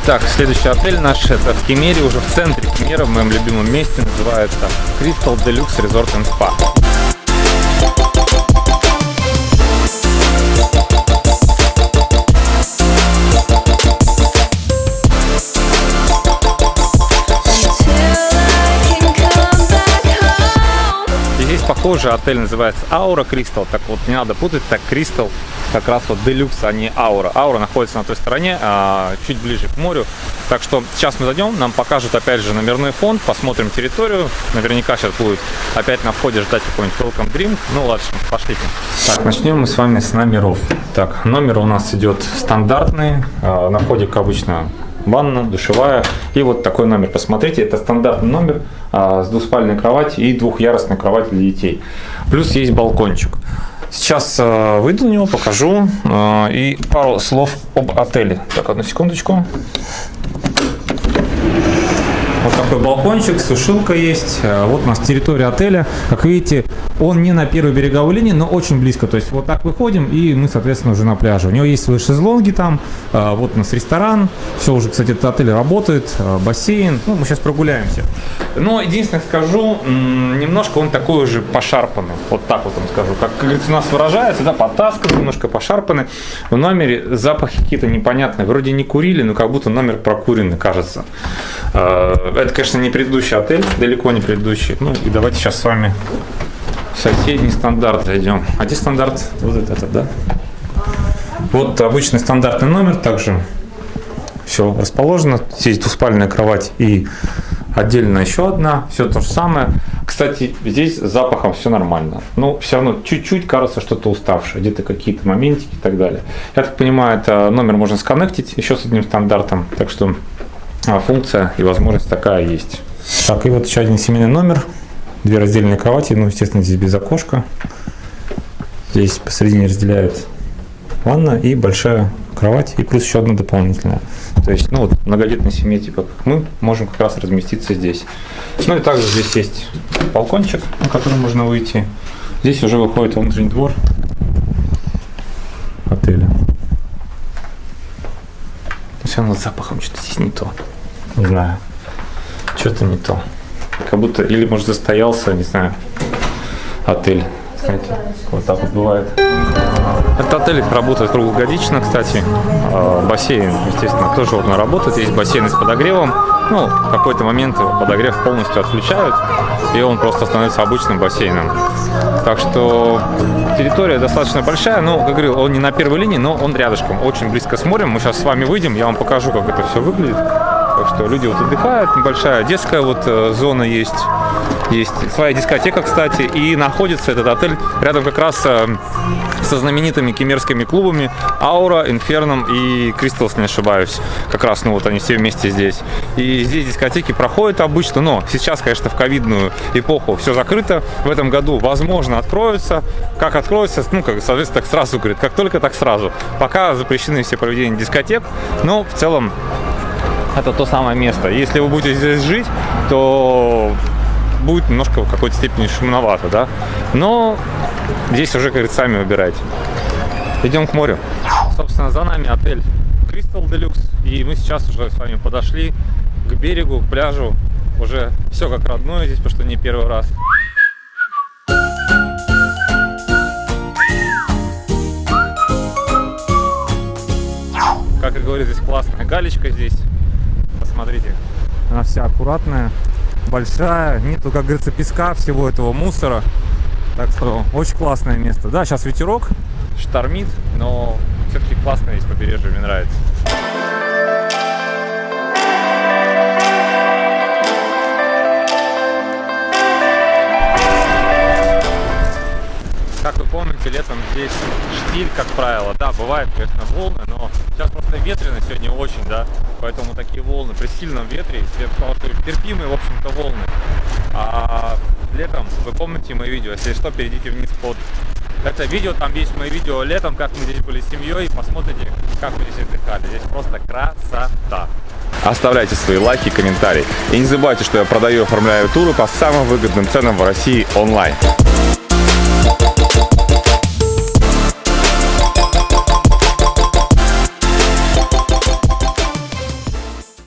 Итак, следующий отель наш, это в Кемере, уже в центре Кемера, в моем любимом месте, называется Crystal Deluxe Resort and Spa. похоже, отель называется Аура Кристал, так вот не надо путать, так Кристал как раз вот Делюкс, а не Аура. Аура находится на той стороне, а, чуть ближе к морю, так что сейчас мы зайдем, нам покажут опять же номерной фонд, посмотрим территорию, наверняка сейчас будет опять на входе ждать какой-нибудь welcome drink, ну ладно, пошлите. Так, начнем мы с вами с номеров. Так, номер у нас идет стандартный, а, на входе, как обычно, ванна, душевая. И вот такой номер. Посмотрите, это стандартный номер а, с двухспальной кроватью и двухъярусной кроватью для детей. Плюс есть балкончик. Сейчас а, выйду на него, покажу а, и пару слов об отеле. Так, одну секундочку. Вот такой балкончик, сушилка есть. А, вот у нас территория отеля. Как видите, он не на первой береговой линии, но очень близко. То есть вот так выходим, и мы, соответственно, уже на пляже. У него есть свои шезлонги там. А, вот у нас ресторан. Все уже, кстати, этот отель работает. А, бассейн. Ну, мы сейчас прогуляемся. Но единственное скажу, немножко он такой уже пошарпанный. Вот так вот вам скажу. Как, как говорится, у нас выражается, да, потаскан, немножко пошарпанный. В номере запахи какие-то непонятные. Вроде не курили, но как будто номер прокуренный, кажется. Это, конечно, не предыдущий отель, далеко не предыдущий. Ну и давайте сейчас с вами соседний стандарт зайдем. А где стандарт? Вот этот, да? Вот обычный стандартный номер также. Все расположено. Здесь двуспальная кровать и отдельно еще одна. Все то же самое. Кстати, здесь с запахом все нормально. Но все равно чуть-чуть кажется что-то уставшее. Где-то какие-то моментики и так далее. Я так понимаю, это номер можно сконнектить еще с одним стандартом. Так что функция и возможность такая есть. Так, и вот еще один семейный номер. Две раздельные кровати, ну, естественно, здесь без окошка. Здесь посередине разделяют ванна и большая кровать, и плюс еще одна дополнительная. То есть, ну, вот многодетной семье, типа мы, можем как раз разместиться здесь. Ну и также здесь есть балкончик, на который можно выйти. Здесь уже выходит внутренний двор отеля. Все равно с запахом что-то здесь не то. Не знаю. Что-то не то. Как будто, или может застоялся, не знаю, отель. Знаете, вот так вот бывает. Этот отель работает круглогодично, кстати. А, бассейн, естественно, тоже вот работает. Есть бассейн с подогревом. Ну, в какой-то момент подогрев полностью отключают, и он просто становится обычным бассейном. Так что территория достаточно большая, но, как говорил, он не на первой линии, но он рядышком, очень близко с морем. Мы сейчас с вами выйдем, я вам покажу, как это все выглядит. Так что люди вот отдыхают, небольшая детская вот э, зона есть. Есть своя дискотека, кстати, и находится этот отель рядом как раз э, со знаменитыми кемерскими клубами Аура, Инферном и Кристалс, не ошибаюсь. Как раз, ну вот они все вместе здесь. И здесь дискотеки проходят обычно, но сейчас, конечно, в ковидную эпоху все закрыто. В этом году, возможно, откроются. Как откроются, ну, как, соответственно, так сразу, говорит, как только, так сразу. Пока запрещены все проведения дискотек, но в целом это то самое место. Если вы будете здесь жить, то будет немножко в какой-то степени шумновато, да. Но здесь уже, говорит, сами выбирайте. Идем к морю. Собственно, за нами отель Crystal Deluxe. И мы сейчас уже с вами подошли к берегу, к пляжу. Уже все как родное здесь, потому что не первый раз. Как и говорит, здесь классная галечка здесь смотрите. Она вся аккуратная, большая. Нету, как говорится, песка, всего этого мусора. Так что очень классное место. Да, сейчас ветерок, штормит, но все-таки классное здесь побережье, мне нравится. Как вы помните, летом здесь штиль, как правило. Да, бывает, конечно, волны, но сейчас просто ветрено сегодня очень, да. Поэтому такие волны при сильном ветре, я бы сказал, что терпимые, в общем-то, волны. А летом, вы помните мои видео, если что, перейдите вниз под это видео, там есть мои видео летом, как мы здесь были с семьей, посмотрите, как мы здесь отдыхали. Здесь просто красота. Оставляйте свои лайки и комментарии. И не забывайте, что я продаю и оформляю туры по самым выгодным ценам в России онлайн.